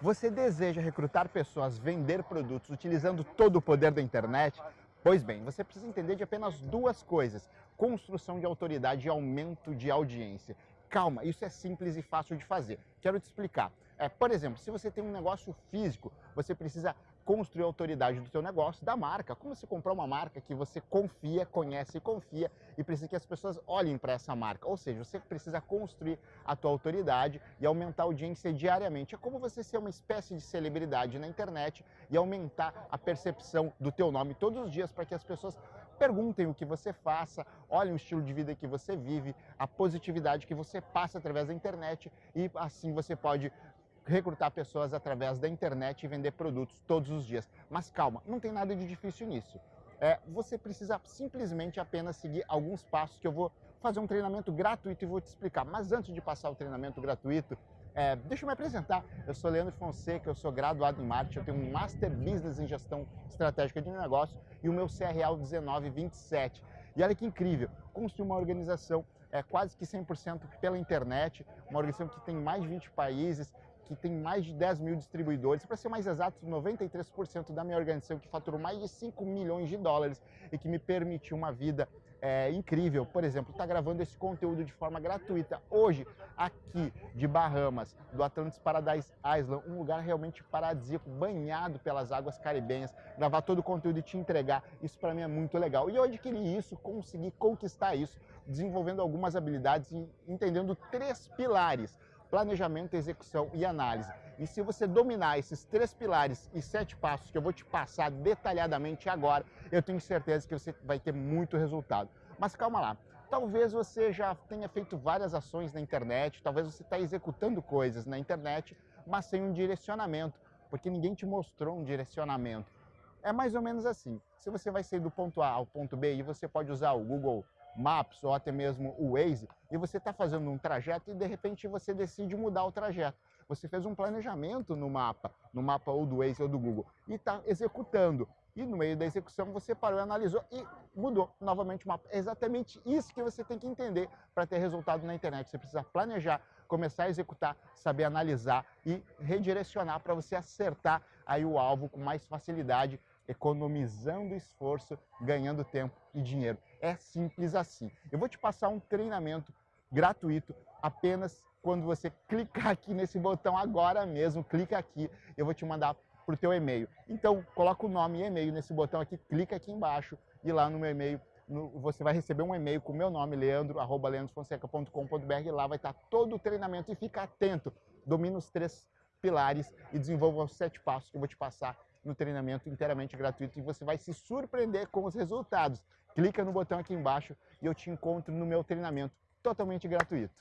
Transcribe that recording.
Você deseja recrutar pessoas, vender produtos utilizando todo o poder da internet? Pois bem, você precisa entender de apenas duas coisas: construção de autoridade e aumento de audiência. Calma, isso é simples e fácil de fazer. Quero te explicar. É, por exemplo, se você tem um negócio físico, você precisa construir a autoridade do seu negócio, da marca. Como você comprar uma marca que você confia, conhece e confia e precisa que as pessoas olhem para essa marca. Ou seja, você precisa construir a tua autoridade e aumentar a audiência diariamente. É como você ser uma espécie de celebridade na internet e aumentar a percepção do teu nome todos os dias para que as pessoas perguntem o que você faça, olhem o estilo de vida que você vive, a positividade que você passa através da internet e assim você pode recrutar pessoas através da internet e vender produtos todos os dias. Mas calma, não tem nada de difícil nisso. É, você precisa simplesmente apenas seguir alguns passos que eu vou fazer um treinamento gratuito e vou te explicar. Mas antes de passar o treinamento gratuito, é, deixa eu me apresentar. Eu sou Leandro Fonseca, eu sou graduado em marketing, eu tenho um Master Business em Gestão Estratégica de Negócios e o meu CRL 1927. E olha que incrível, construir uma organização é quase que 100% pela internet, uma organização que tem mais de 20 países, que tem mais de 10 mil distribuidores, para ser mais exato, 93% da minha organização que faturou mais de 5 milhões de dólares e que me permitiu uma vida é, incrível. Por exemplo, está gravando esse conteúdo de forma gratuita hoje, aqui de Bahamas, do Atlantis Paradise Island, um lugar realmente paradisíaco, banhado pelas águas caribenhas, gravar todo o conteúdo e te entregar, isso para mim é muito legal. E eu adquiri isso, consegui conquistar isso, desenvolvendo algumas habilidades e entendendo três pilares planejamento, execução e análise. E se você dominar esses três pilares e sete passos que eu vou te passar detalhadamente agora, eu tenho certeza que você vai ter muito resultado. Mas calma lá, talvez você já tenha feito várias ações na internet, talvez você está executando coisas na internet, mas sem um direcionamento, porque ninguém te mostrou um direcionamento. É mais ou menos assim. Se você vai sair do ponto A ao ponto B e você pode usar o Google Maps ou até mesmo o Waze e você está fazendo um trajeto e de repente você decide mudar o trajeto. Você fez um planejamento no mapa, no mapa ou do Waze ou do Google e está executando. E no meio da execução você parou, analisou e mudou novamente o mapa. É exatamente isso que você tem que entender para ter resultado na internet. Você precisa planejar, começar a executar, saber analisar e redirecionar para você acertar aí o alvo com mais facilidade economizando esforço, ganhando tempo e dinheiro. É simples assim. Eu vou te passar um treinamento gratuito apenas quando você clicar aqui nesse botão agora mesmo, clica aqui, eu vou te mandar para o teu e-mail. Então, coloca o nome e e-mail nesse botão aqui, clica aqui embaixo e lá no meu e-mail no, você vai receber um e-mail com o meu nome, leandro, arroba leandrofonseca.com.br lá vai estar todo o treinamento e fica atento, domina os três pilares e desenvolva os sete passos que eu vou te passar no treinamento inteiramente gratuito e você vai se surpreender com os resultados. Clica no botão aqui embaixo e eu te encontro no meu treinamento totalmente gratuito.